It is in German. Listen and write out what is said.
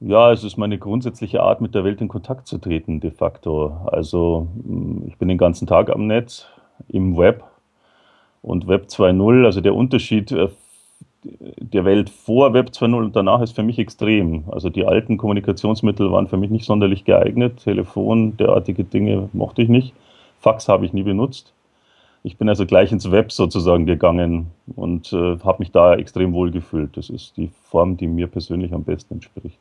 Ja, es ist meine grundsätzliche Art, mit der Welt in Kontakt zu treten, de facto. Also, mm, ich bin den ganzen Tag am Netz, im Web und Web 2.0, also der Unterschied äh, der Welt vor Web 2.0 und danach ist für mich extrem. Also die alten Kommunikationsmittel waren für mich nicht sonderlich geeignet. Telefon, derartige Dinge mochte ich nicht. Fax habe ich nie benutzt. Ich bin also gleich ins Web sozusagen gegangen und äh, habe mich da extrem wohl gefühlt. Das ist die Form, die mir persönlich am besten entspricht.